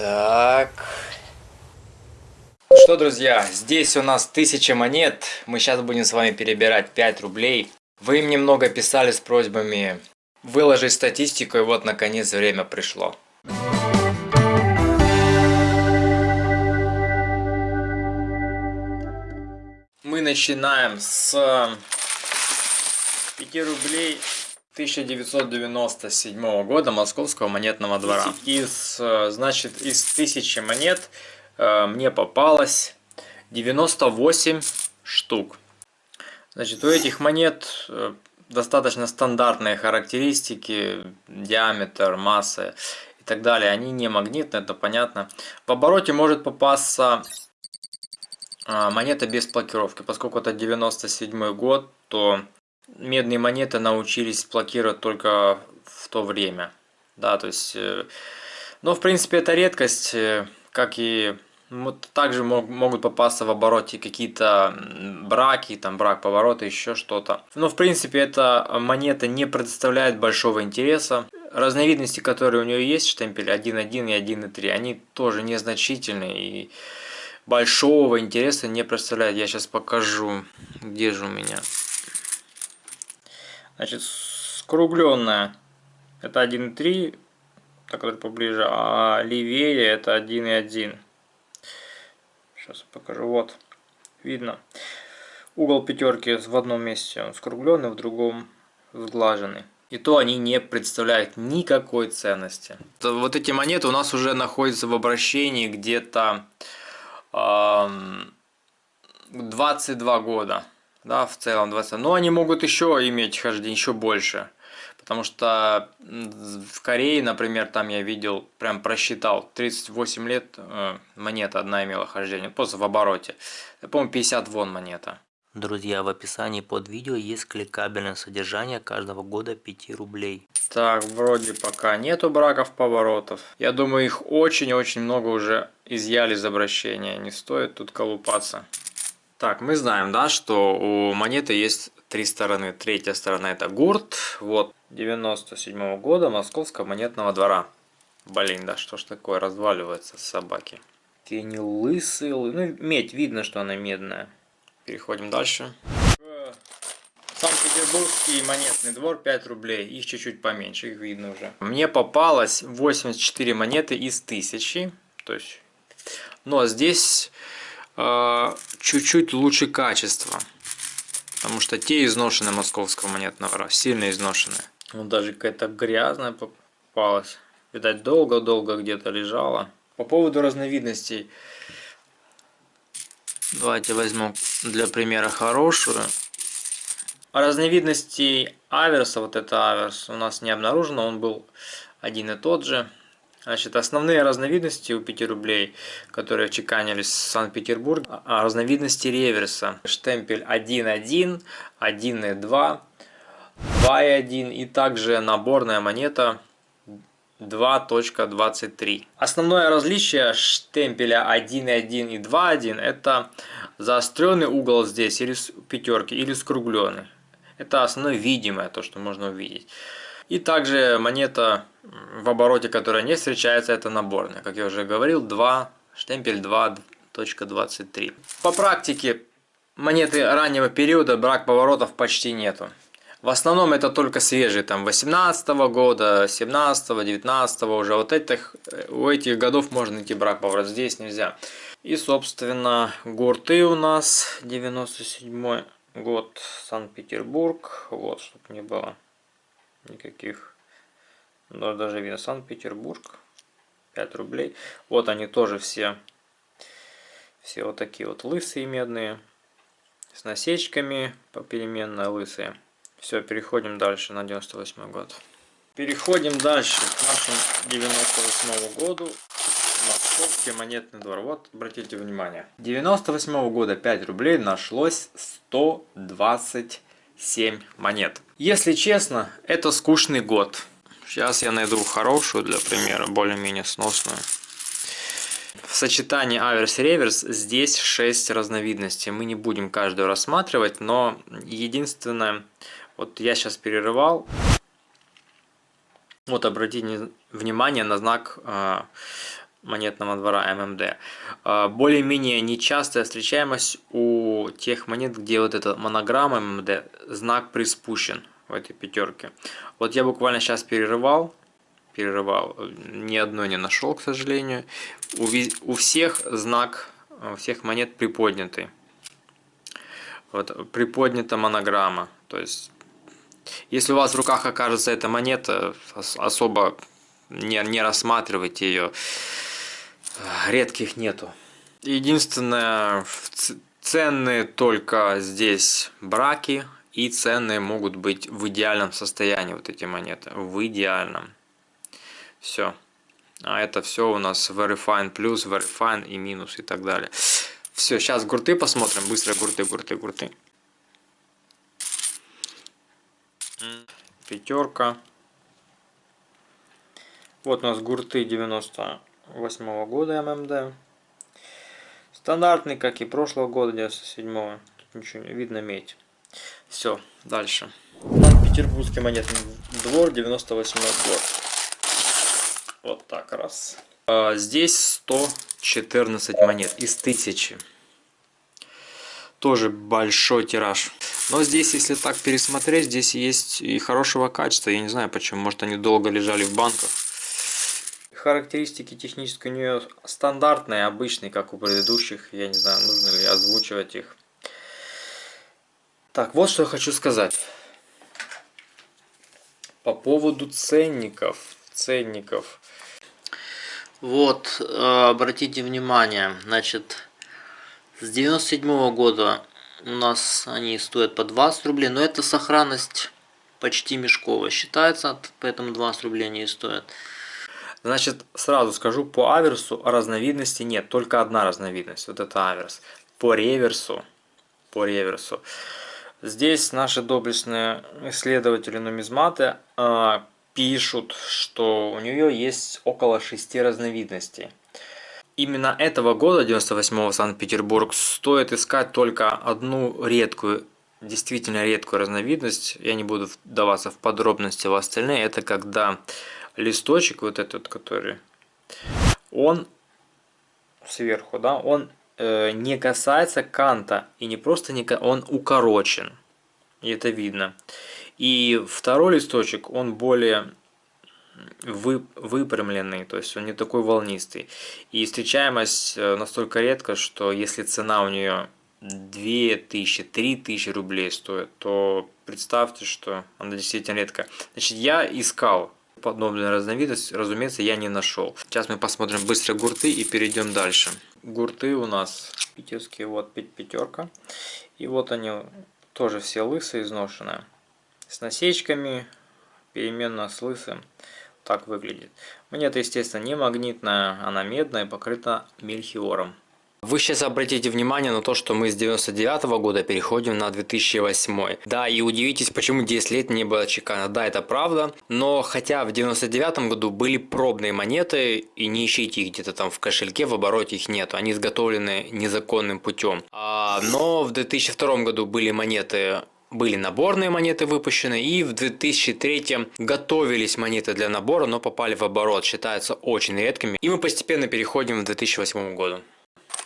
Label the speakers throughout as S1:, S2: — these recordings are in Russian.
S1: Так. Что, друзья, здесь у нас 1000 монет. Мы сейчас будем с вами перебирать 5 рублей. Вы им немного писали с просьбами выложить статистику, и вот наконец время пришло. Мы начинаем с 5 рублей 1997 года Московского монетного двора. Из, значит, из 1000 монет э, мне попалось 98 штук. Значит, у этих монет э, достаточно стандартные характеристики, диаметр, масса и так далее. Они не магнитные, это понятно. В обороте может попасться э, монета без блокировки. Поскольку это 97 год, то медные монеты научились блокировать только в то время. Да, то есть, э, но в принципе это редкость, э, как и также мог, могут попасться в обороте какие-то браки, там брак поворота, еще что-то. Но в принципе эта монета не представляет большого интереса. Разновидности, которые у нее есть, штемпель 1.1 и 1.3, они тоже незначительные и большого интереса не представляют. Я сейчас покажу, где же у меня. Значит, скругленная это 1.3, так вот поближе, а левее это 1.1. Сейчас покажу, вот, видно. Угол пятерки в одном месте он скругленный, в другом сглаженный. И то они не представляют никакой ценности. Вот эти монеты у нас уже находятся в обращении где-то э, 22 года да, в целом 20. Но они могут еще иметь хождение, еще больше. Потому что в Корее, например, там я видел, прям просчитал, 38 лет э, монета одна имела хождение, просто в обороте. Я помню, 50 вон монета.
S2: Друзья, в описании под видео есть кликабельное содержание каждого года 5 рублей.
S1: Так, вроде пока нету браков поворотов. Я думаю, их очень-очень много уже изъяли из обращения. Не стоит тут колупаться. Так, мы знаем, да, что у монеты есть три стороны. Третья сторона это гурт. Вот, 97 -го года Московского монетного двора. Блин, да что ж такое, разваливается собаки. Тени лысые, ну медь, видно, что она медная. Переходим дальше. Санкт-Петербургский монетный двор 5 рублей. Их чуть-чуть поменьше, их видно уже. Мне попалось 84 монеты из 1000. То есть, но здесь чуть-чуть лучше качество. Потому что те изношенные московского монетного сильно изношенные. Вот даже какая-то грязная попалась. Видать, долго-долго где-то лежала. По поводу разновидностей. Давайте возьму для примера хорошую. Разновидностей аверса, вот это аверс, у нас не обнаружено. Он был один и тот же. Значит, основные разновидности у 5 рублей, которые чеканились в Санкт-Петербурге, а разновидности реверса. Штемпель 1.1, 1.2, 2.1 и также наборная монета 2.23. Основное различие штемпеля 1.1 и 2.1 это заостренный угол здесь или пятерки, или скругленный. Это основное видимое, то, что можно увидеть. И также монета в обороте, которая не встречается, это наборная. Как я уже говорил, 2, штемпель 2.23. По практике монеты раннего периода брак поворотов почти нету. В основном это только свежие, там 18 -го года, 17 -го, 19 -го, уже вот этих, у этих годов можно найти брак поворот, здесь нельзя. И собственно гурты у нас 97 год, Санкт-Петербург, вот, чтобы не было никаких. Но даже видно Санкт-Петербург. 5 рублей. Вот они тоже все. Все вот такие вот лысые медные. С насечками попеременно лысые. Все, переходим дальше на 98 год. Переходим дальше к нашему 98 году. Московский монетный двор. Вот, обратите внимание. 98 -го года 5 рублей нашлось 120 7 монет. Если честно, это скучный год. Сейчас я найду хорошую для примера, более-менее сносную. В сочетании аверс-реверс здесь 6 разновидностей. Мы не будем каждую рассматривать, но единственное, вот я сейчас перерывал. Вот обратите внимание на знак э, монетного двора ММД. А, более-менее нечастая встречаемость у тех монет, где вот эта монограмма ММД, знак приспущен в этой пятерке. Вот я буквально сейчас перерывал, перерывал, ни одной не нашел, к сожалению. У, у всех знак, у всех монет приподнятый. Вот приподнята монограмма, то есть если у вас в руках окажется эта монета, особо не, не рассматривайте ее редких нету. Единственное, ценные только здесь браки, и ценные могут быть в идеальном состоянии вот эти монеты. В идеальном. Все. А это все у нас Verifine плюс, Verifine и минус и так далее. Все, сейчас гурты посмотрим. Быстро гурты, гурты, гурты. Пятерка. Вот у нас гурты 90 2008 года ММД. Стандартный, как и прошлого года, 97 -го. Тут ничего не видно медь. Все, дальше. Петербургский монетный двор, 98 год. Вот так раз. А, здесь 114 монет из 1000. Тоже большой тираж. Но здесь, если так пересмотреть, здесь есть и хорошего качества. Я не знаю почему. Может они долго лежали в банках. Характеристики технические у нее стандартные, обычные, как у предыдущих. Я не знаю, нужно ли озвучивать их. Так, вот что я хочу сказать. По поводу ценников. Ценников. Вот, э, обратите внимание, значит, с 97 -го года у нас они стоят по 20 рублей, но это сохранность почти мешковая считается, поэтому 20 рублей они и стоят. Значит, сразу скажу, по аверсу разновидности нет, только одна разновидность, вот это аверс. По реверсу, по реверсу. Здесь наши доблестные исследователи нумизматы э, пишут, что у нее есть около шести разновидностей. Именно этого года, 98-го Санкт-Петербург, стоит искать только одну редкую, действительно редкую разновидность. Я не буду вдаваться в подробности в остальные. Это когда листочек вот этот, который, он сверху, да, он э, не касается канта, и не просто не он укорочен, и это видно. И второй листочек, он более вы, выпрямленный, то есть он не такой волнистый. И встречаемость э, настолько редко, что если цена у нее 2000, 3000 рублей стоит, то представьте, что она действительно редко. Значит, я искал подобную разновидность, разумеется, я не нашел. Сейчас мы посмотрим быстро гурты и перейдем дальше. Гурты у нас питерские, вот пятерка. И вот они тоже все лысые, изношенные. С насечками, переменно с лысым. Так выглядит. Монета, естественно, не магнитная, она медная, покрыта мельхиором. Вы сейчас обратите внимание на то, что мы с 99 -го года переходим на 2008. Да, и удивитесь, почему 10 лет не было чекана. Да, это правда, но хотя в 99 году были пробные монеты, и не ищите их где-то там в кошельке, в обороте их нет, они изготовлены незаконным путем. А, но в 2002 году были монеты были наборные монеты выпущены, и в 2003 готовились монеты для набора, но попали в оборот, считаются очень редкими. И мы постепенно переходим в 2008 году.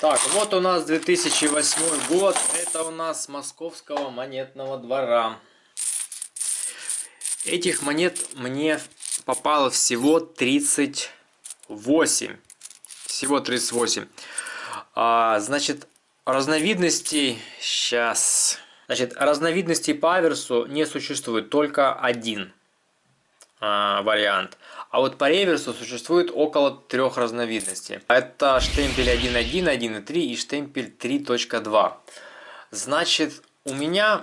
S1: Так, вот у нас 2008 год. Это у нас Московского монетного двора. Этих монет мне попало всего 38. Всего 38. А, значит, разновидностей... Сейчас... Значит, разновидностей по аверсу не существует, только один а, вариант. А вот по реверсу существует около трех разновидностей. Это штемпель 1.1, 1.3 и штемпель 3.2. Значит, у меня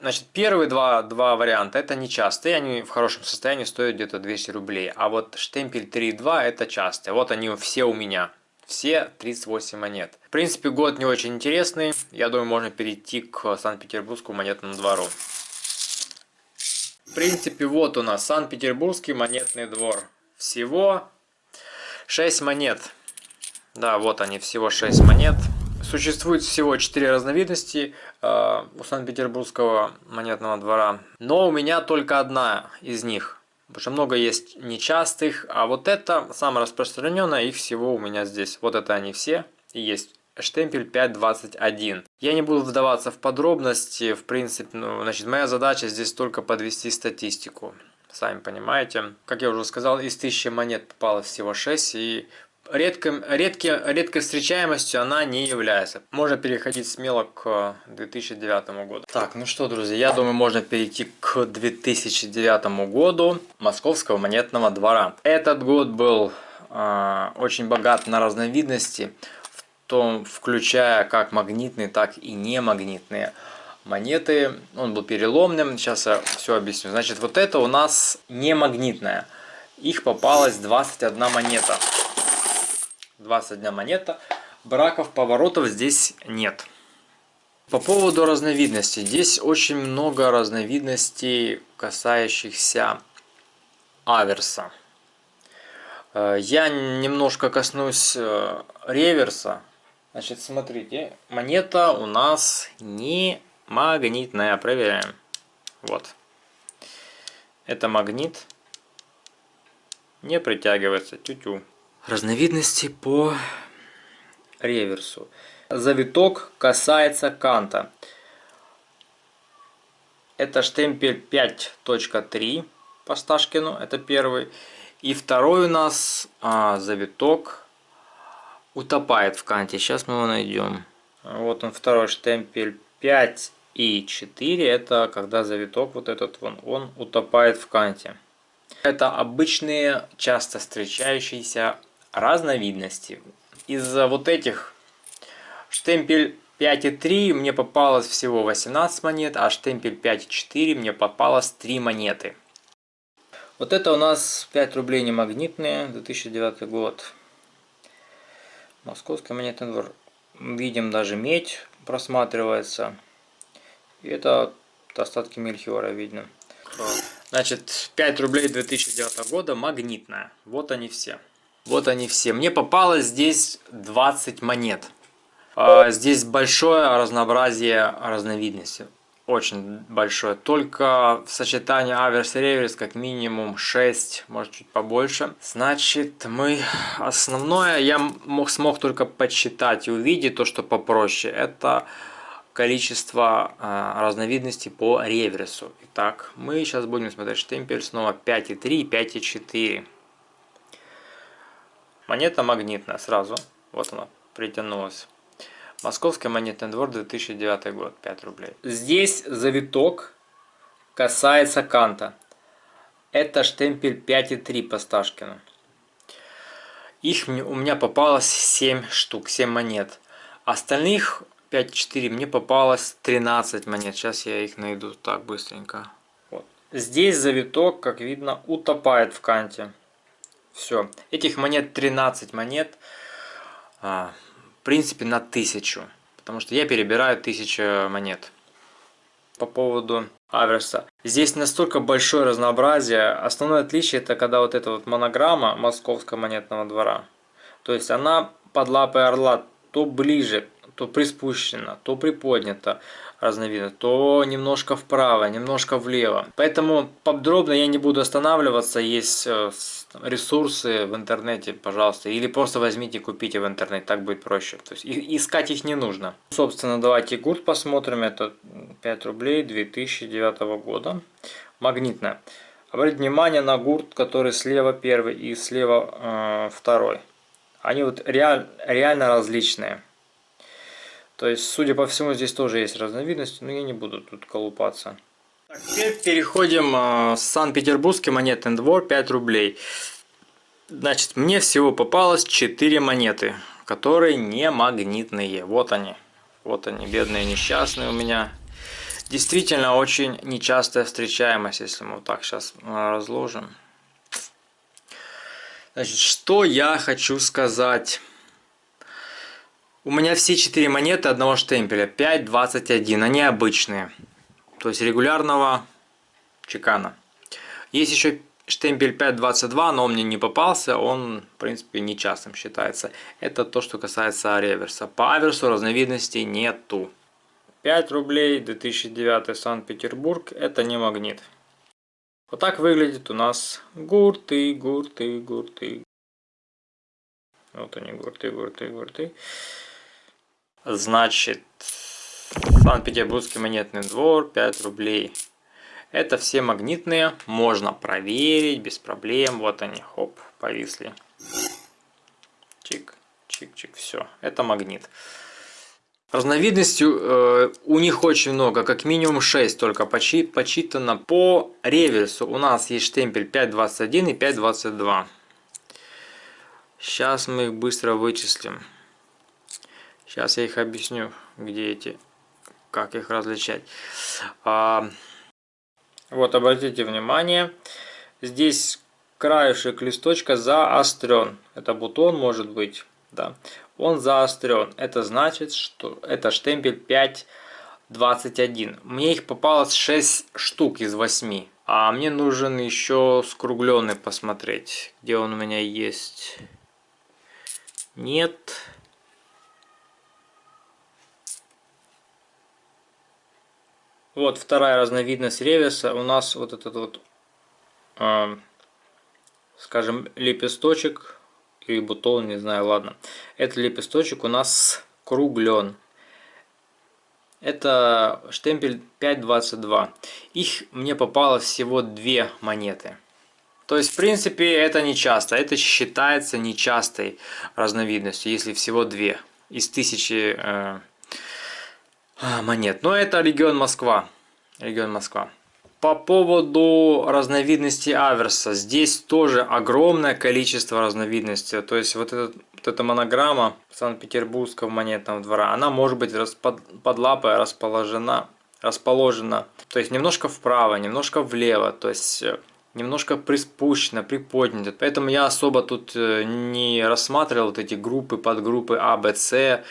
S1: Значит, первые два, два варианта это нечастые, они в хорошем состоянии стоят где-то 200 рублей. А вот штемпель 3.2 это частые. Вот они все у меня. Все 38 монет. В принципе, год не очень интересный. Я думаю, можно перейти к Санкт-Петербургскому монетному двору. В принципе, вот у нас Санкт-Петербургский монетный двор. Всего 6 монет. Да, вот они, всего 6 монет. Существует всего 4 разновидности э, у Санкт-Петербургского монетного двора. Но у меня только одна из них. Потому что много есть нечастых, а вот это самое распространенное, их всего у меня здесь. Вот это они все и есть штемпель 521. Я не буду вдаваться в подробности, в принципе, ну, значит, моя задача здесь только подвести статистику. Сами понимаете. Как я уже сказал, из 1000 монет попалось всего 6, и редко, редко, редкой встречаемостью она не является. Можно переходить смело к 2009 году. Так, ну что, друзья, я думаю, можно перейти к 2009 году Московского монетного двора. Этот год был э, очень богат на разновидности том, включая как магнитные, так и немагнитные монеты. Он был переломным, сейчас я все объясню. Значит, вот это у нас не магнитная. Их попалось 21 монета. 21 монета. Браков, поворотов здесь нет. По поводу разновидностей. Здесь очень много разновидностей, касающихся аверса. Э, я немножко коснусь э, реверса, Значит, смотрите, монета у нас не магнитная. Проверяем. Вот. Это магнит. Не притягивается. Тю-тю. Разновидности по реверсу. Завиток касается канта. Это штемпель 5.3 по Сташкину. Это первый. И второй у нас а, завиток утопает в канте. Сейчас мы его найдем. Вот он второй штемпель 5 и 4. Это когда завиток вот этот вон, он утопает в канте. Это обычные, часто встречающиеся разновидности. Из вот этих штемпель 5,3 мне попалось всего 18 монет, а штемпель 5,4 мне попалось 3 монеты. Вот это у нас 5 рублей не магнитные, 2009 год. Московский монетный двор. Видим даже медь просматривается. И это остатки мельхиора видно. Значит, 5 рублей 2009 года магнитная. Вот они все. Вот они все. Мне попалось здесь 20 монет. А, здесь большое разнообразие разновидностей очень большое. Только в сочетании аверс и реверс как минимум 6, может чуть побольше. Значит, мы основное я мог, смог только подсчитать и увидеть то, что попроще. Это количество э, разновидностей по реверсу. Итак, мы сейчас будем смотреть штемпель снова 5,3 и 5,4. Монета магнитная сразу. Вот она притянулась. Московский монетный двор, 2009 год, 5 рублей. Здесь завиток касается канта. Это штемпель 5,3 по Сташкину. Их у меня попалось 7 штук, 7 монет. Остальных 5,4 мне попалось 13 монет. Сейчас я их найду так быстренько. Вот. Здесь завиток, как видно, утопает в канте. Все. Этих монет 13 монет. А, принципе на тысячу, потому что я перебираю тысячу монет. По поводу аверса. Здесь настолько большое разнообразие. Основное отличие это когда вот эта вот монограмма Московского монетного двора. То есть она под лапой орла то ближе, то приспущена, то приподнята разновидно, то немножко вправо, немножко влево. Поэтому подробно я не буду останавливаться, есть э, ресурсы в интернете, пожалуйста, или просто возьмите, купите в интернете, так будет проще. То есть искать их не нужно. Собственно, давайте гурт посмотрим, это 5 рублей 2009 года, магнитная. Обратите внимание на гурт, который слева первый и слева э, второй. Они вот реаль, реально различные. То есть, судя по всему, здесь тоже есть разновидности, но я не буду тут колупаться. Теперь переходим э, Санкт-Петербургский монетный двор, 5 рублей. Значит, мне всего попалось 4 монеты, которые не магнитные. Вот они. Вот они, бедные несчастные у меня. Действительно, очень нечастая встречаемость, если мы вот так сейчас разложим. Значит, что я хочу сказать... У меня все четыре монеты одного штемпеля 5.21, они обычные, то есть регулярного чекана. Есть еще штемпель 5.22, но он мне не попался, он в принципе нечастым считается. Это то, что касается реверса. По аверсу разновидностей нету. 5 рублей 2009 Санкт-Петербург, это не магнит. Вот так выглядит у нас гурты, гурты, гурты. Вот они, гурты, гурты, гурты. Значит, Санкт-Петербургский монетный двор, 5 рублей. Это все магнитные, можно проверить без проблем. Вот они, хоп, повисли. Чик, чик, чик, все. Это магнит. Разновидностей э, у них очень много, как минимум 6 только почи, почитано по реверсу. У нас есть штемпель 5.21 и 5.22. Сейчас мы их быстро вычислим. Сейчас я их объясню, где эти, как их различать. А, вот, обратите внимание, здесь краешек листочка заострен. Это бутон может быть, да. Он заострен. Это значит, что это штемпель 5.21. Мне их попалось 6 штук из 8. А мне нужен еще скругленный посмотреть, где он у меня есть. Нет. Вот вторая разновидность реверса. У нас вот этот вот, э, скажем, лепесточек или бутон, не знаю, ладно. Этот лепесточек у нас круглен. Это штемпель 5.22. Их мне попало всего две монеты. То есть, в принципе, это не часто. Это считается нечастой разновидностью, если всего две из тысячи э, монет. Но это регион Москва. Регион Москва. По поводу разновидности аверса. Здесь тоже огромное количество разновидностей. То есть вот, этот, вот эта монограмма Санкт-Петербургского монетного двора, она может быть под, под лапой расположена, расположена. То есть немножко вправо, немножко влево. То есть э, немножко приспущено, приподнято. Поэтому я особо тут э, не рассматривал вот эти группы, подгруппы А, Б, С.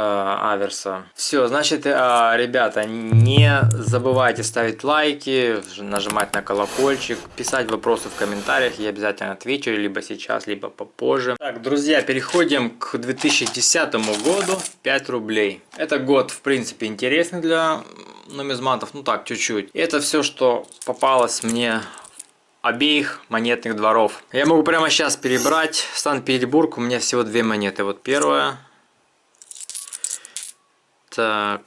S1: Э, аверса. Все, значит, э, ребята, не забывайте ставить лайки, нажимать на колокольчик, писать вопросы в комментариях, я обязательно отвечу, либо сейчас, либо попозже. Так, друзья, переходим к 2010 году, 5 рублей. Это год, в принципе, интересный для нумизматов, ну так, чуть-чуть. Это все, что попалось мне обеих монетных дворов. Я могу прямо сейчас перебрать. Санкт-Петербург, у меня всего две монеты. Вот первая так,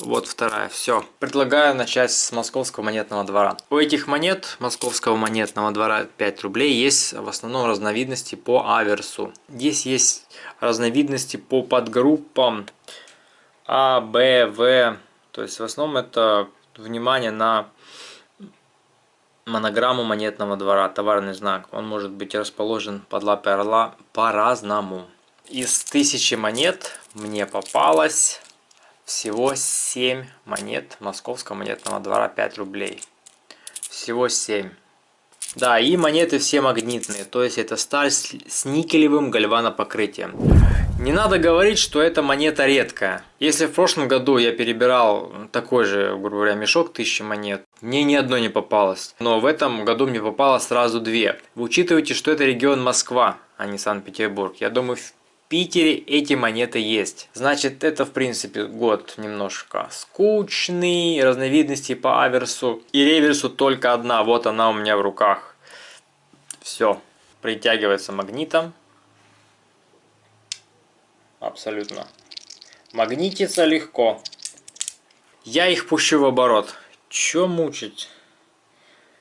S1: вот вторая, все. Предлагаю начать с московского монетного двора. У этих монет московского монетного двора 5 рублей есть в основном разновидности по аверсу. Здесь есть разновидности по подгруппам А, Б, В. То есть в основном это внимание на монограмму монетного двора, товарный знак. Он может быть расположен под лапой орла по-разному. Из тысячи монет мне попалось всего 7 монет московского монетного двора 5 рублей. Всего 7. Да, и монеты все магнитные, то есть это сталь с никелевым гальванопокрытием. Не надо говорить, что эта монета редкая. Если в прошлом году я перебирал такой же, грубо говоря, мешок тысячи монет, мне ни одной не попалось. Но в этом году мне попало сразу две. Вы учитываете, что это регион Москва, а не Санкт-Петербург. Я думаю, Питере эти монеты есть. Значит, это в принципе год немножко скучный, разновидностей по аверсу и реверсу только одна, вот она у меня в руках. Все, притягивается магнитом. Абсолютно. Магнитится легко. Я их пущу в оборот. Че мучить?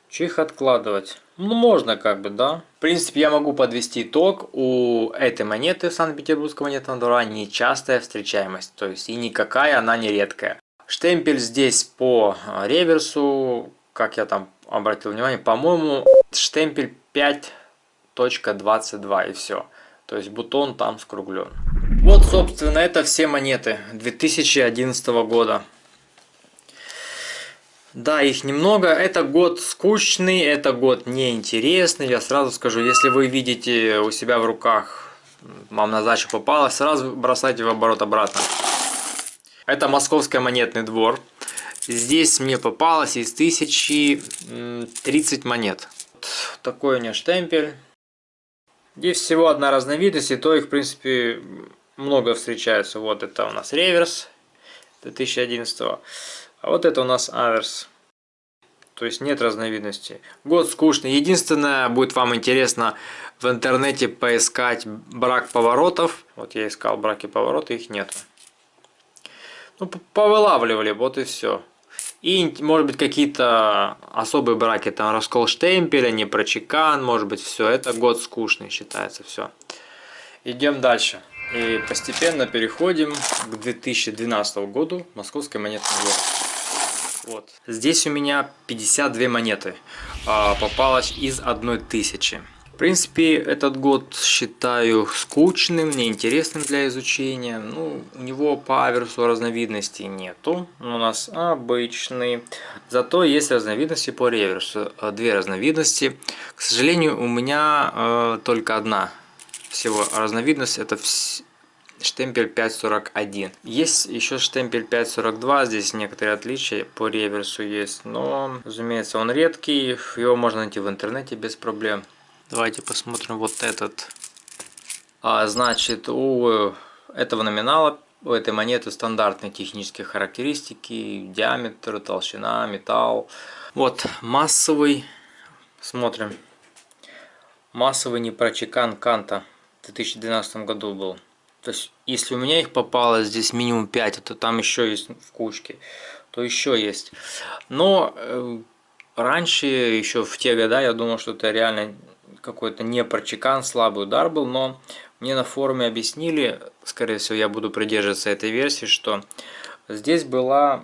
S1: Че их откладывать? Ну, можно как бы, да. В принципе, я могу подвести итог. У этой монеты Санкт-Петербургского монетного двора нечастая встречаемость. То есть, и никакая она не редкая. Штемпель здесь по а, реверсу, как я там обратил внимание, по-моему, штемпель 5.22 и все. То есть, бутон там скруглен. Вот, собственно, это все монеты 2011 года. Да, их немного. Это год скучный, это год неинтересный. Я сразу скажу, если вы видите у себя в руках, вам на задачу попало, сразу бросайте в оборот обратно. Это московский монетный двор. Здесь мне попалось из тысячи 30 монет. Такой у меня штемпель. Здесь всего одна разновидность, и то их, в принципе, много встречается. Вот это у нас реверс 2011 -го. А вот это у нас аверс. То есть нет разновидностей. Год скучный. Единственное, будет вам интересно в интернете поискать брак поворотов. Вот я искал браки повороты, их нет. Ну, повылавливали, вот и все. И, может быть, какие-то особые браки, там, раскол штемпеля, не прочекан, может быть, все. Это год скучный считается, все. Идем дальше. И постепенно переходим к 2012 году, Московской монетный двор. Вот. Здесь у меня 52 монеты. А, попалось из одной тысячи. В принципе, этот год считаю скучным, неинтересным для изучения. Ну, у него по аверсу разновидностей нету. У нас обычный. Зато есть разновидности по реверсу. Две разновидности. К сожалению, у меня э, только одна всего разновидность. Это вс штемпель 541. Есть еще штемпель 542, здесь некоторые отличия по реверсу есть, но, разумеется, он редкий, его можно найти в интернете без проблем. Давайте посмотрим вот этот. А, значит, у этого номинала, у этой монеты стандартные технические характеристики, диаметр, толщина, металл. Вот массовый, смотрим, массовый непрочекан Канта в 2012 году был. То есть, если у меня их попало здесь минимум 5, то там еще есть в кучке, то еще есть. Но э, раньше, еще в те года, я думал, что это реально какой-то не прочекан, слабый удар был, но мне на форуме объяснили, скорее всего я буду придерживаться этой версии, что здесь была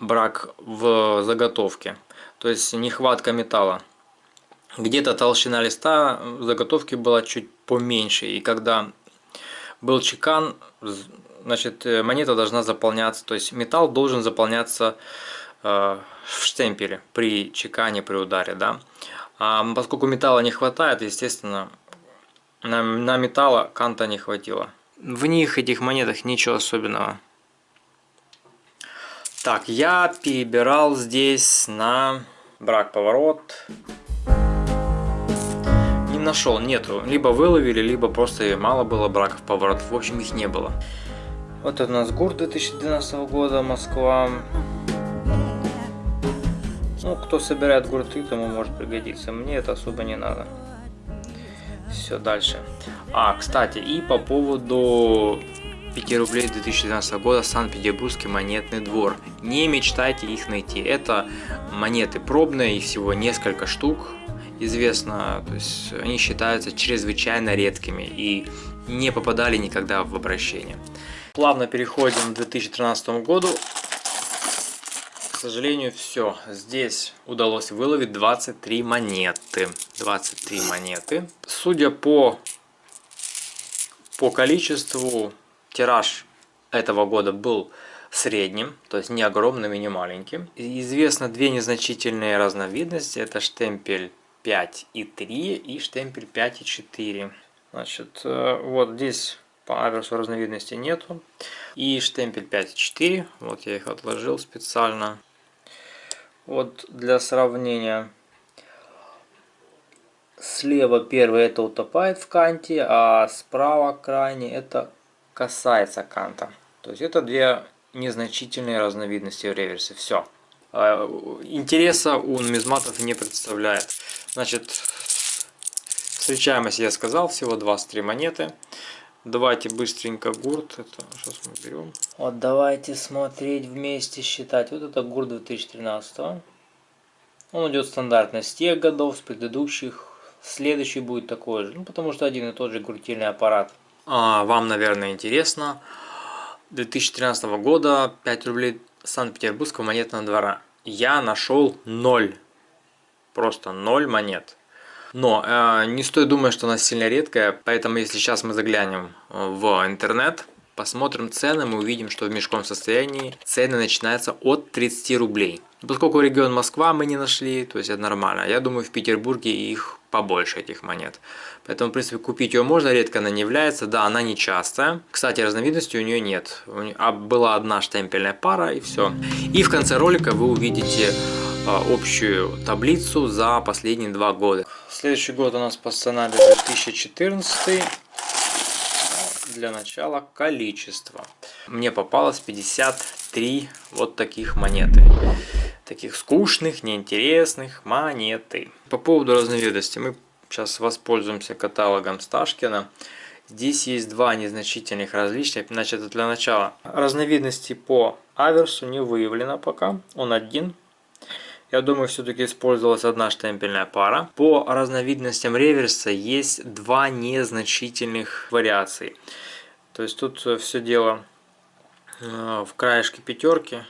S1: брак в заготовке, то есть нехватка металла. Где-то толщина листа заготовки была чуть поменьше, и когда был чекан, значит монета должна заполняться, то есть металл должен заполняться э, в штемпеле при чекане, при ударе, да. А поскольку металла не хватает, естественно, на, на металла канта не хватило. В них, этих монетах, ничего особенного. Так, я перебирал здесь на брак-поворот. Не нашел, нету. Либо выловили, либо просто мало было браков поворотов. В общем, их не было. Вот у нас ГУР 2012 года, Москва. Ну, кто собирает гурты, тому может пригодиться. Мне это особо не надо. Все, дальше. А, кстати, и по поводу 5 рублей 2012 года Санкт-Петербургский монетный двор. Не мечтайте их найти. Это монеты пробные, их всего несколько штук. Известно, то есть они считаются чрезвычайно редкими и не попадали никогда в обращение. Плавно переходим к 2013 году сожалению, все. Здесь удалось выловить 23 монеты. 23 монеты. Судя по, по количеству, тираж этого года был средним, то есть не огромным и не маленьким. Известно две незначительные разновидности. Это штемпель 5 и 3 и штемпель 5 и 4. Значит, э, вот здесь по аверсу разновидности нету. И штемпель 5 и 4. Вот я их отложил специально. Вот для сравнения. Слева первый это утопает в канте, а справа крайне это касается канта. То есть это две незначительные разновидности в реверсе. Все. А, интереса у нумизматов не представляет. Значит, встречаемость я сказал, всего 23 монеты. Давайте быстренько гурт. Это сейчас мы берем. Вот давайте смотреть вместе, считать. Вот это гурт 2013. Он идет стандартно с тех годов, с предыдущих. Следующий будет такой же. Ну, потому что один и тот же гуртильный аппарат. А, вам, наверное, интересно. 2013 года 5 рублей Санкт-Петербургского монетного двора. Я нашел 0. Просто 0 монет. Но э, не стоит думать, что она сильно редкая, поэтому если сейчас мы заглянем э, в интернет, посмотрим цены, мы увидим, что в мешком состоянии цены начинаются от 30 рублей. Поскольку регион Москва мы не нашли, то есть это нормально. Я думаю, в Петербурге их побольше, этих монет. Поэтому, в принципе, купить ее можно, редко она не является. Да, она не частая. Кстати, разновидности у нее нет. А была одна штемпельная пара и все. И в конце ролика вы увидите а, общую таблицу за последние два года. Следующий год у нас по сценарию 2014. Для начала количество. Мне попалось 53 вот таких монеты. Таких скучных, неинтересных монеты. По поводу разновидности мы сейчас воспользуемся каталогом Сташкина. Здесь есть два незначительных различия. Значит, для начала разновидности по аверсу не выявлено пока. Он один. Я думаю, все-таки использовалась одна штемпельная пара. По разновидностям реверса есть два незначительных вариации. То есть тут все дело э, в краешке пятерки.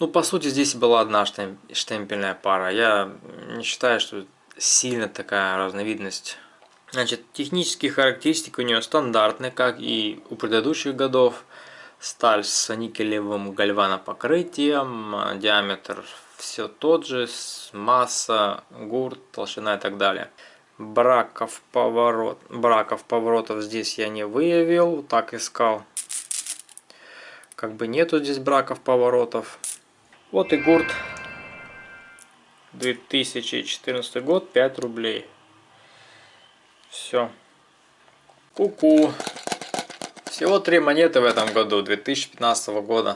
S1: Ну, по сути, здесь была одна штемпельная пара. Я не считаю, что сильно такая разновидность Значит, технические характеристики у нее стандартные, как и у предыдущих годов. Сталь с никелевым гальванопокрытием, диаметр все тот же, масса, гурт, толщина и так далее. Браков, поворот, браков поворотов здесь я не выявил, так искал. Как бы нету здесь браков поворотов. Вот и гурт. 2014 год, 5 рублей. Все. Ку-ку. Всего три монеты в этом году, 2015 года.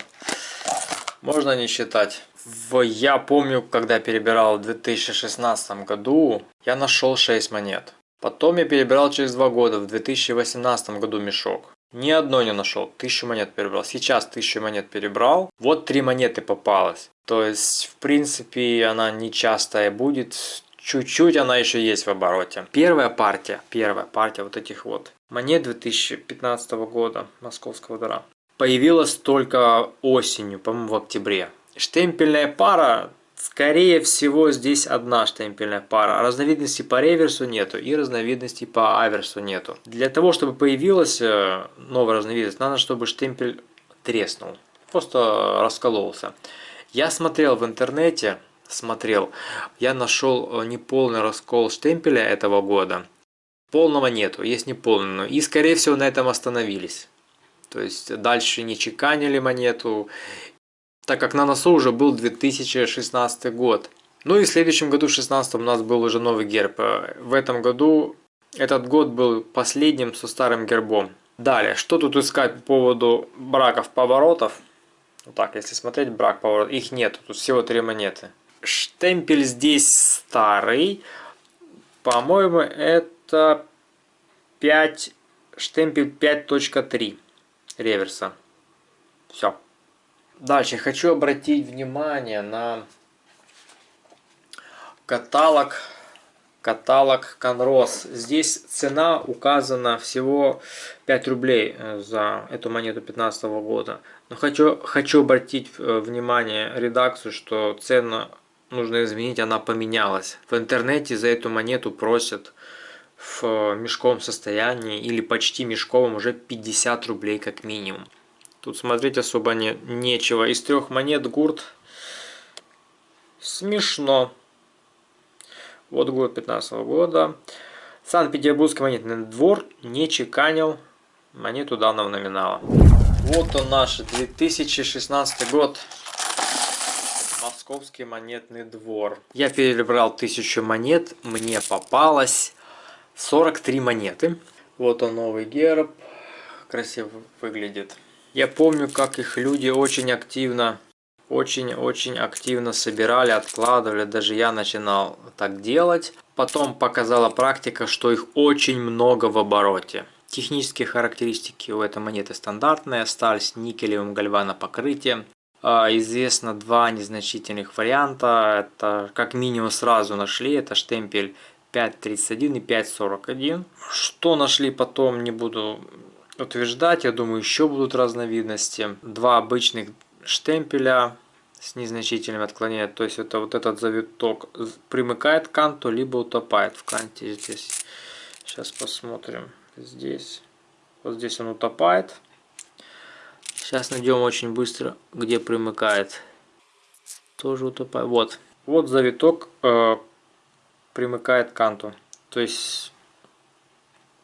S1: Можно не считать. В, я помню, когда перебирал в 2016 году, я нашел 6 монет. Потом я перебирал через 2 года, в 2018 году мешок. Ни одной не нашел, тысячу монет перебрал. Сейчас тысячу монет перебрал, вот три монеты попалось. То есть, в принципе, она не частая будет чуть-чуть она еще есть в обороте. Первая партия, первая партия вот этих вот монет 2015 года московского двора появилась только осенью, по-моему, в октябре. Штемпельная пара, скорее всего, здесь одна штемпельная пара. Разновидностей по реверсу нету и разновидностей по аверсу нету. Для того, чтобы появилась э, новая разновидность, надо, чтобы штемпель треснул, просто раскололся. Я смотрел в интернете, смотрел, я нашел э, неполный раскол штемпеля этого года. Полного нету, есть неполный. И скорее всего на этом остановились. То есть дальше не чеканили монету, так как на носу уже был 2016 год. Ну и в следующем году, в 2016 у нас был уже новый герб. Э, в этом году этот год был последним со старым гербом. Далее, что тут искать по поводу браков поворотов? Вот так, если смотреть брак поворот, их нет, тут всего три монеты. Штемпель здесь старый. По-моему, это 5, штемпель 5.3 реверса. Все. Дальше хочу обратить внимание на каталог каталог Конрос. Здесь цена указана всего 5 рублей э, за эту монету 15 года. Но хочу, хочу обратить э, внимание редакцию, что цена нужно изменить, она поменялась. В интернете за эту монету просят в мешковом состоянии или почти мешковом уже 50 рублей как минимум. Тут смотреть особо не, нечего. Из трех монет гурт смешно. Вот год 15 -го года. Санкт-Петербургский монетный двор не чеканил монету данного номинала. Вот он наш 2016 год. Московский монетный двор. Я перебрал тысячу монет, мне попалось 43 монеты. Вот он новый герб, красиво выглядит. Я помню, как их люди очень активно, очень-очень активно собирали, откладывали. Даже я начинал так делать. Потом показала практика, что их очень много в обороте. Технические характеристики у этой монеты стандартные. Сталь с никелевым гальванопокрытием. А, известно два незначительных варианта. Это как минимум сразу нашли. Это штемпель 5.31 и 5.41. Что нашли потом, не буду утверждать. Я думаю, еще будут разновидности. Два обычных штемпеля с незначительным отклонением. То есть это вот этот завиток примыкает к канту, либо утопает в канте здесь. Сейчас посмотрим. Здесь. Вот здесь он утопает. Сейчас найдем очень быстро, где примыкает. Тоже утопает. Вот. Вот завиток э, примыкает к канту. То есть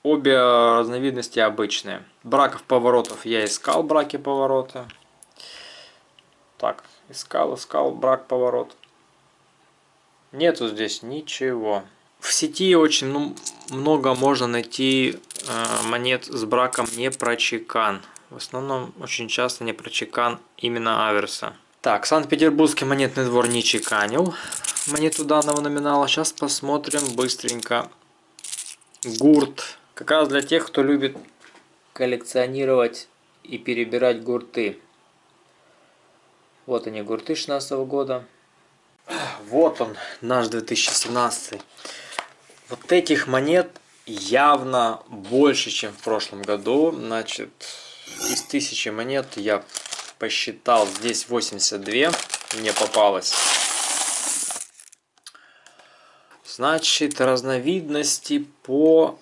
S1: обе разновидности обычные. Браков поворотов я искал, браки поворота. Так, искал, искал, брак поворот. Нету здесь ничего. В сети очень ну, много можно найти э, монет с браком не прочекан. В основном очень часто не прочекан именно аверса. Так, Санкт-Петербургский монетный двор не чеканил монету данного номинала. Сейчас посмотрим быстренько. Гурт. Как раз для тех, кто любит коллекционировать и перебирать гурты. Вот они, гурты 16 -го года. Вот он, наш 2017. Вот этих монет явно больше, чем в прошлом году. Значит, из тысячи монет я посчитал, здесь 82 мне попалось. Значит, разновидности по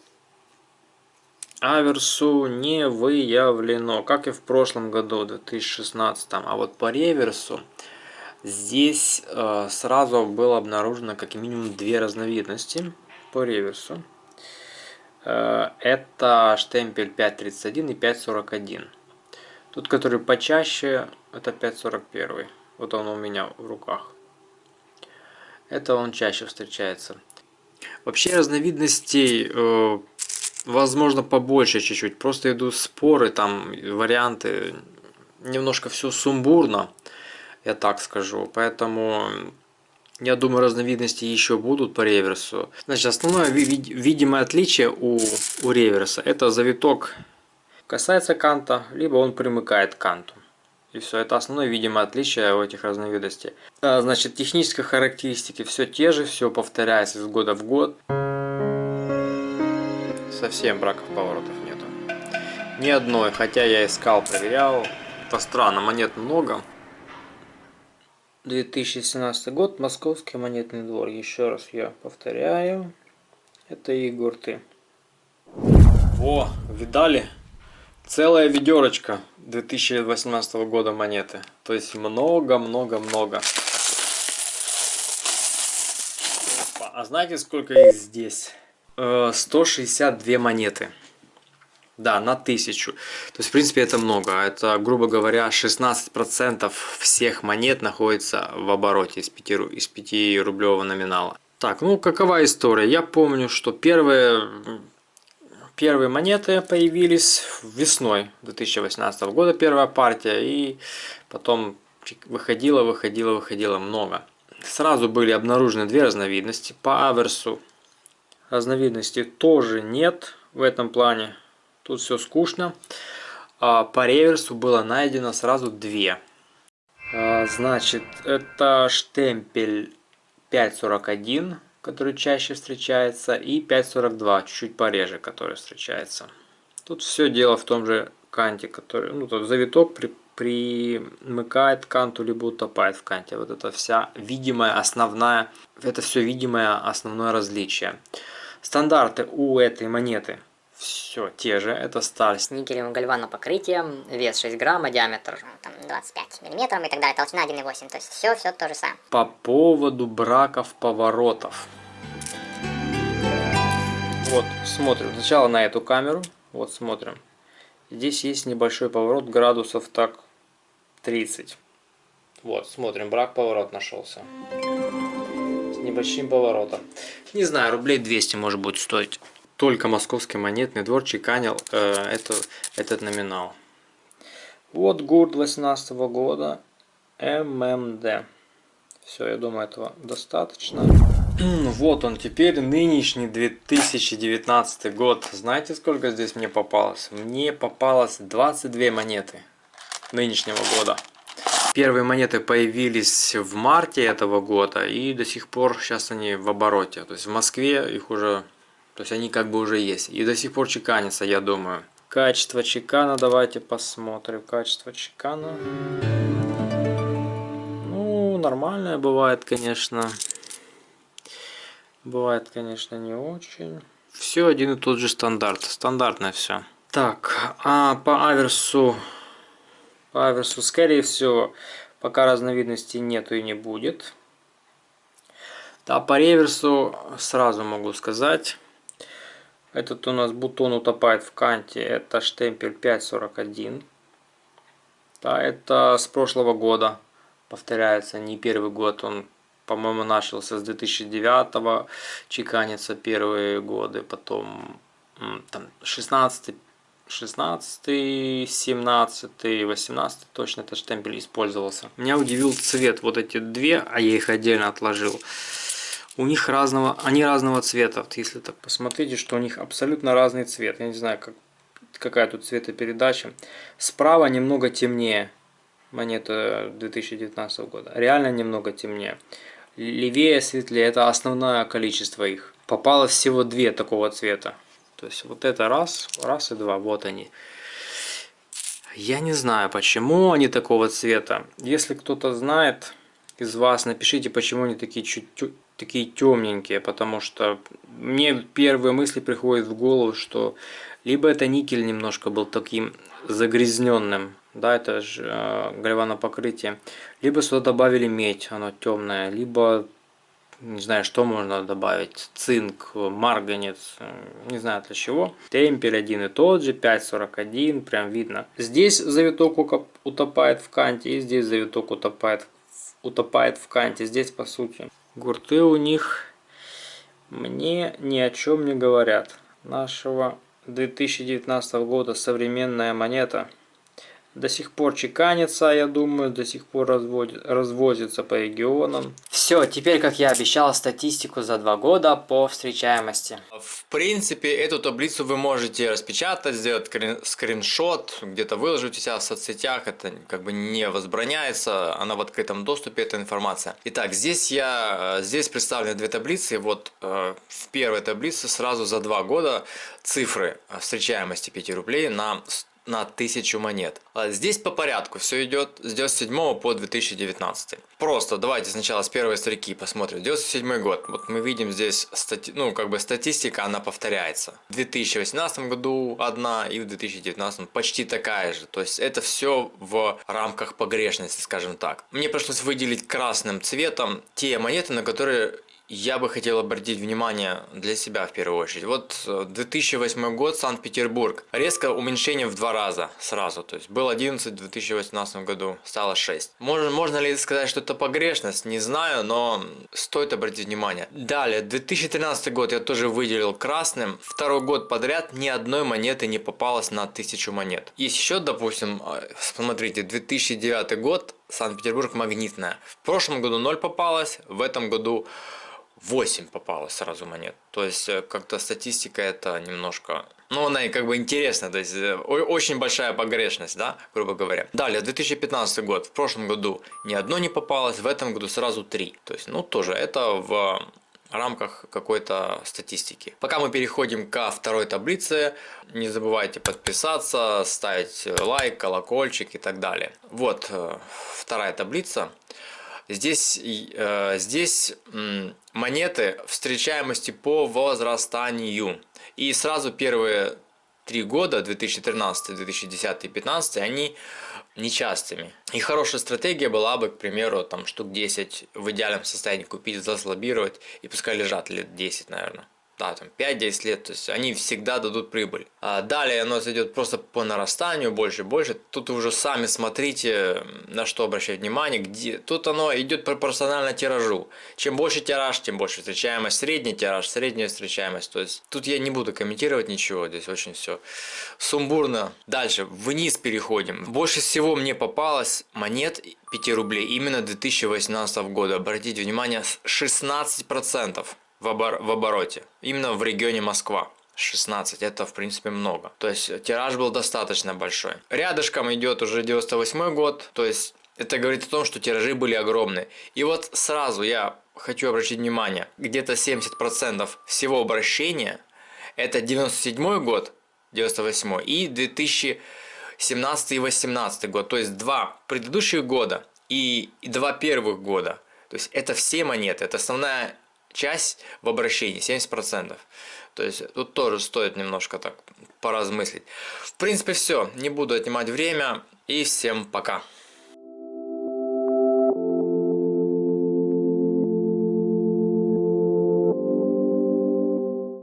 S1: аверсу не выявлено, как и в прошлом году, 2016. А вот по реверсу здесь э, сразу было обнаружено как минимум две разновидности по реверсу. Э, это штемпель 5.31 и 5.41. Тут, который почаще, это 5.41. Вот он у меня в руках. Это он чаще встречается. Вообще разновидностей, э, возможно, побольше чуть-чуть. Просто идут споры, там варианты. Немножко все сумбурно, я так скажу. Поэтому я думаю, разновидности еще будут по реверсу. Значит, основное видимое отличие у, у реверса это завиток касается канта, либо он примыкает к канту. И все, это основное видимое отличие у этих разновидностей. А, значит, технические характеристики все те же, все повторяется из года в год. Совсем браков поворотов нету. Ни одной, хотя я искал, проверял. Это странно, монет много. 2017 год, Московский монетный двор. Еще раз я повторяю. Это Егорты. О, видали? Целая ведерочка 2018 года монеты. То есть много-много-много. А знаете, сколько их здесь? 162 э, монеты. Да, на тысячу. То есть, в принципе, это много. Это, грубо говоря, 16% всех монет находится в обороте из 5, из 5 рублевого номинала. Так, ну какова история? Я помню, что первые Первые монеты появились весной 2018 года, первая партия, и потом выходило, выходило, выходило много. Сразу были обнаружены две разновидности. По аверсу разновидностей тоже нет в этом плане. Тут все скучно. А по реверсу было найдено сразу две. А, значит, это штемпель 541 который чаще встречается, и 5.42, чуть-чуть пореже, который встречается. Тут все дело в том же канте, который, ну, тот завиток при, примыкает канту, либо утопает в канте. Вот это вся видимая основная, это все видимое основное различие. Стандарты у этой монеты все те же, это сталь.
S3: С никелевым гальваном покрытием, вес 6 грамм, диаметр ну, там, 25 миллиметров и так далее, толщина 1,8, то есть все, все то же самое.
S1: По поводу браков поворотов. Вот, смотрим сначала на эту камеру, вот смотрим. Здесь есть небольшой поворот градусов так 30. Вот, смотрим, брак поворот нашелся. Небольшим поворотом. Не знаю, рублей 200 может будет стоить только московский монетный двор чеканил э, эту, этот номинал. Вот гурт 18 -го года ММД. Все, я думаю, этого достаточно. Вот он теперь, нынешний 2019 год. Знаете, сколько здесь мне попалось? Мне попалось 22 монеты нынешнего года. Первые монеты появились в марте этого года, и до сих пор сейчас они в обороте. То есть в Москве их уже то есть они как бы уже есть. И до сих пор чеканятся, я думаю. Качество чекана, давайте посмотрим. Качество чекана. Ну, нормальное бывает, конечно. Бывает, конечно, не очень. Все один и тот же стандарт. Стандартное все. Так, а по аверсу... По аверсу, скорее всего, пока разновидностей нету и не будет. Да, по реверсу сразу могу сказать. Этот у нас бутон утопает в канте. Это штемпель 541. Да, это с прошлого года. Повторяется, не первый год. Он, по-моему, начался с 2009 -го, чеканится первые годы. Потом там 16
S4: 16, 17, 18 точно этот штемпель использовался. Меня удивил цвет. Вот эти две, а я их отдельно отложил. У них разного, они разного цвета. Вот если так посмотрите, что у них абсолютно разный цвет. Я не знаю, как, какая тут цветопередача. Справа немного темнее монета 2019 года. Реально немного темнее. Левее, светлее. Это основное количество их. Попалось всего две такого цвета. То есть вот это раз, раз и два, вот они. Я не знаю, почему они такого цвета. Если кто-то знает из вас, напишите, почему они такие чуть такие темненькие, потому что мне первые мысли приходят в голову, что либо это никель немножко был таким загрязненным, да, это же э, гальванопокрытие, либо сюда добавили медь, оно темное, либо не знаю, что можно добавить, цинк, марганец, не знаю для чего. Темпель один и тот же, 5.41, прям видно. Здесь завиток утопает в канте, и здесь завиток утопает, утопает в канте. Здесь, по сути, гурты у них мне ни о чем не говорят. Нашего 2019 года современная монета – до сих пор чеканится, я думаю, до сих пор разводит, развозится по регионам. Все, теперь, как я обещал, статистику за два года по встречаемости.
S1: В принципе, эту таблицу вы можете распечатать, сделать скриншот, где-то выложить у себя в соцсетях, это как бы не возбраняется, она в открытом доступе, эта информация. Итак, здесь я, здесь представлены две таблицы, вот э, в первой таблице сразу за два года цифры встречаемости 5 рублей на на 1000 монет. А здесь по порядку все идет с 97 по 2019. Просто давайте сначала с первой строки посмотрим. 97 год. Вот мы видим здесь, стати... ну как бы статистика, она повторяется. В 2018 году одна и в 2019 почти такая же. То есть это все в рамках погрешности, скажем так. Мне пришлось выделить красным цветом те монеты, на которые я бы хотел обратить внимание для себя в первую очередь. Вот 2008 э, год, Санкт-Петербург. Резко уменьшение в два раза сразу. То есть был 11 в 2018 году, стало 6. Можно, можно ли сказать, что это погрешность? Не знаю, но стоит обратить внимание. Далее, 2013 год я тоже выделил красным. Второй год подряд ни одной монеты не попалось на 1000 монет. Есть еще, допустим, э, смотрите, 2009 год, Санкт-Петербург магнитная. В прошлом году 0 попалось, в этом году 8 попалось сразу монет. То есть э, как-то статистика это немножко... Ну, она и как бы интересна, то есть э, очень большая погрешность, да, грубо говоря. Далее, 2015 год. В прошлом году ни одно не попалось, в этом году сразу три. То есть, ну, тоже это в рамках какой-то статистики. Пока мы переходим ко второй таблице, не забывайте подписаться, ставить лайк, колокольчик и так далее. Вот э, вторая таблица. Здесь, э, здесь монеты встречаемости по возрастанию. И сразу первые три года, 2013, 2010 и 2015, они нечастыми. И хорошая стратегия была бы, к примеру, там штук 10 в идеальном состоянии купить, заслабировать и пускай лежат лет 10, наверное да, там 5-10 лет, то есть они всегда дадут прибыль. А далее оно идет просто по нарастанию, больше больше. Тут вы уже сами смотрите, на что обращать внимание, где. Тут оно идет пропорционально тиражу. Чем больше тираж, тем больше встречаемость. Средний тираж, средняя встречаемость. То есть тут я не буду комментировать ничего, здесь очень все сумбурно. Дальше, вниз переходим. Больше всего мне попалось монет 5 рублей именно 2018 года. Обратите внимание, 16% в, обор в обороте. Именно в регионе Москва. 16, это в принципе много. То есть тираж был достаточно большой. Рядышком идет уже 98 год, то есть это говорит о том, что тиражи были огромные. И вот сразу я хочу обратить внимание, где-то 70% всего обращения это 97 год, 98 и 2017 и 18 год. То есть два предыдущих года и два первых года. То есть это все монеты, это основная часть в обращении, 70%. То есть тут тоже стоит немножко так поразмыслить. В принципе все, не буду отнимать время и всем пока.